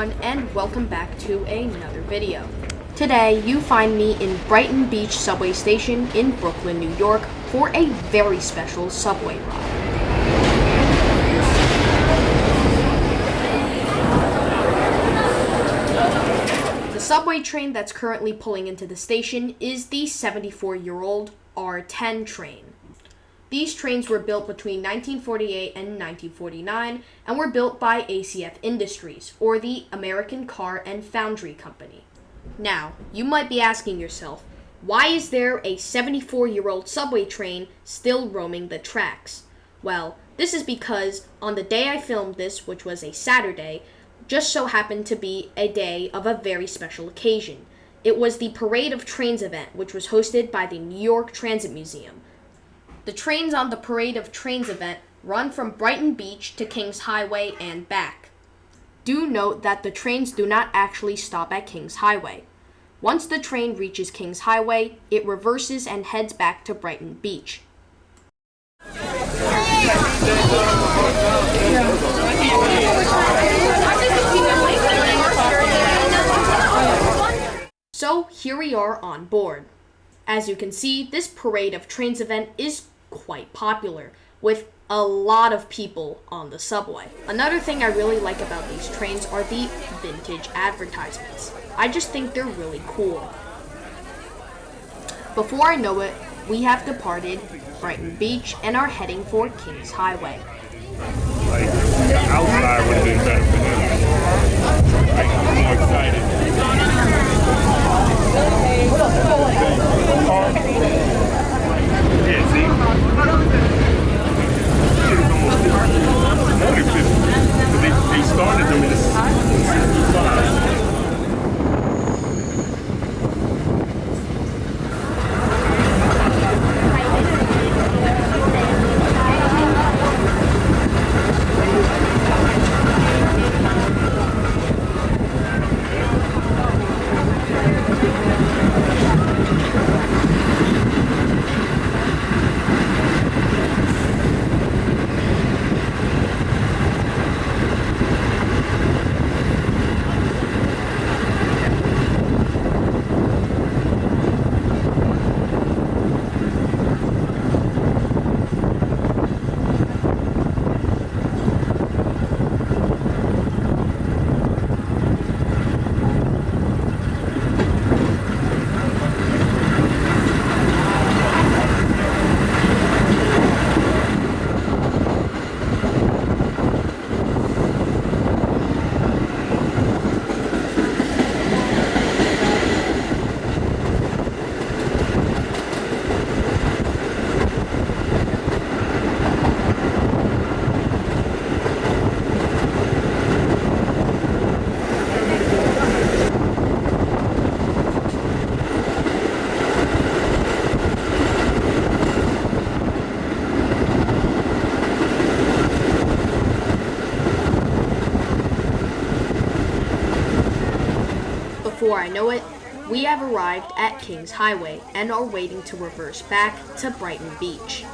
Everyone and welcome back to another video. Today you find me in Brighton Beach subway station in Brooklyn, New York for a very special subway ride. The subway train that's currently pulling into the station is the 74-year-old R10 train. These trains were built between 1948 and 1949 and were built by ACF Industries, or the American Car and Foundry Company. Now, you might be asking yourself, why is there a 74 year old subway train still roaming the tracks? Well, this is because on the day I filmed this, which was a Saturday, just so happened to be a day of a very special occasion. It was the Parade of Trains event, which was hosted by the New York Transit Museum. The trains on the Parade of Trains event run from Brighton Beach to Kings Highway and back. Do note that the trains do not actually stop at Kings Highway. Once the train reaches Kings Highway, it reverses and heads back to Brighton Beach. So here we are on board. As you can see, this Parade of Trains event is quite popular, with a lot of people on the subway. Another thing I really like about these trains are the vintage advertisements. I just think they're really cool. Before I know it, we have departed Brighton Beach and are heading for Kings Highway. Before I know it, we have arrived at Kings Highway and are waiting to reverse back to Brighton Beach.